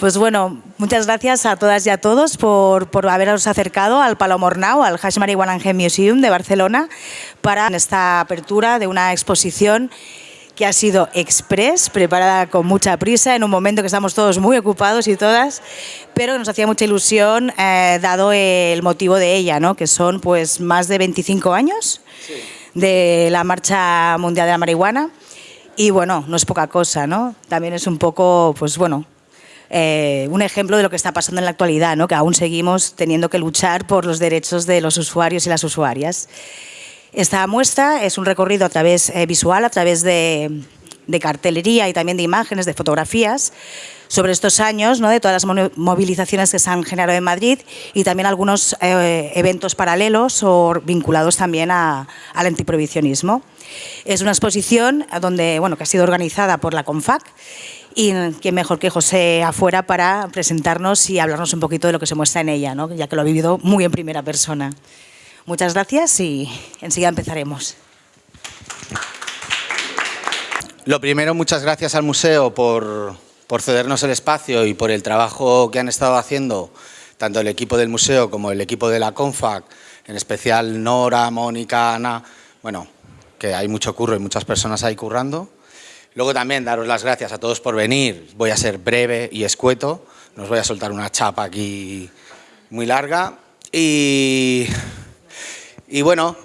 Pues bueno, muchas gracias a todas y a todos por, por haberos acercado al Palomornau, al Hash Marihuana Museum de Barcelona, para esta apertura de una exposición que ha sido express, preparada con mucha prisa, en un momento que estamos todos muy ocupados y todas, pero nos hacía mucha ilusión eh, dado el motivo de ella, ¿no? que son pues más de 25 años de la Marcha Mundial de la Marihuana. Y bueno, no es poca cosa, ¿no? También es un poco, pues bueno, eh, un ejemplo de lo que está pasando en la actualidad, ¿no? que aún seguimos teniendo que luchar por los derechos de los usuarios y las usuarias. Esta muestra es un recorrido a través eh, visual, a través de, cartelería y también de imágenes, de fotografías, sobre estos años, ¿no? de todas las movilizaciones que se han generado en Madrid y también algunos eh, eventos paralelos o vinculados también al antiprohibicionismo. Es una exposición donde, bueno, que ha sido organizada por la CONFAC y quién mejor que José afuera para presentarnos y hablarnos un poquito de lo que se muestra en ella, ¿no? ya que lo ha vivido muy en primera persona. Muchas gracias y enseguida empezaremos. Lo primero, muchas gracias al museo por, cedernos el espacio y por el trabajo que han estado haciendo tanto el equipo del museo como el equipo de la CONFAC, en especial Nora, Mónica, Ana, bueno, que hay mucho curro y muchas personas ahí currando. Luego también daros las gracias a todos por venir, voy a ser breve y escueto, no os voy a soltar una chapa aquí muy larga. Y bueno,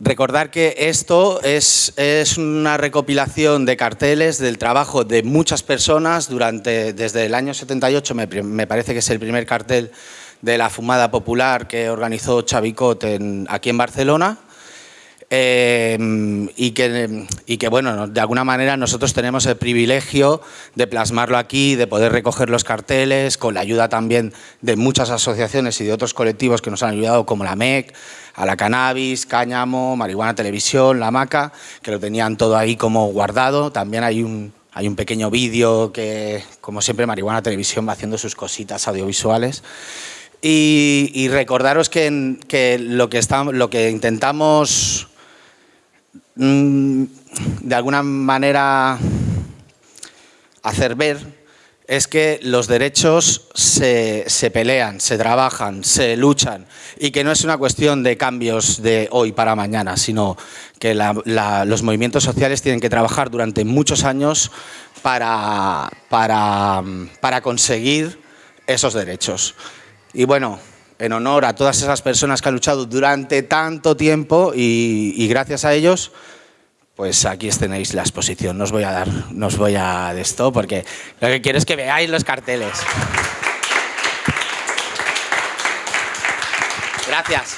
recordar que esto es, una recopilación de carteles del trabajo de muchas personas durante, desde el año 78, me, parece que es el primer cartel de la fumada popular que organizó Chavicot aquí en Barcelona, eh, y, que, y que, bueno, de alguna manera nosotros tenemos el privilegio de plasmarlo aquí, de poder recoger los carteles, con la ayuda también de muchas asociaciones y de otros colectivos que nos han ayudado, como la MEC, a la Cannabis, Cáñamo, Marihuana Televisión, La Maca, que lo tenían todo ahí como guardado. También hay un, hay un pequeño vídeo que, como siempre, Marihuana Televisión va haciendo sus cositas audiovisuales. Y, recordaros que, lo, que estamos, lo que intentamos de alguna manera hacer ver es que los derechos se, pelean, se trabajan, se luchan y que no es una cuestión de cambios de hoy para mañana, sino que los movimientos sociales tienen que trabajar durante muchos años para, para, conseguir esos derechos. Y bueno, en honor a todas esas personas que han luchado durante tanto tiempo y, gracias a ellos, pues aquí tenéis la exposición. No os voy a dar, no os voy a de esto porque lo que quiero es que veáis los carteles. Gracias.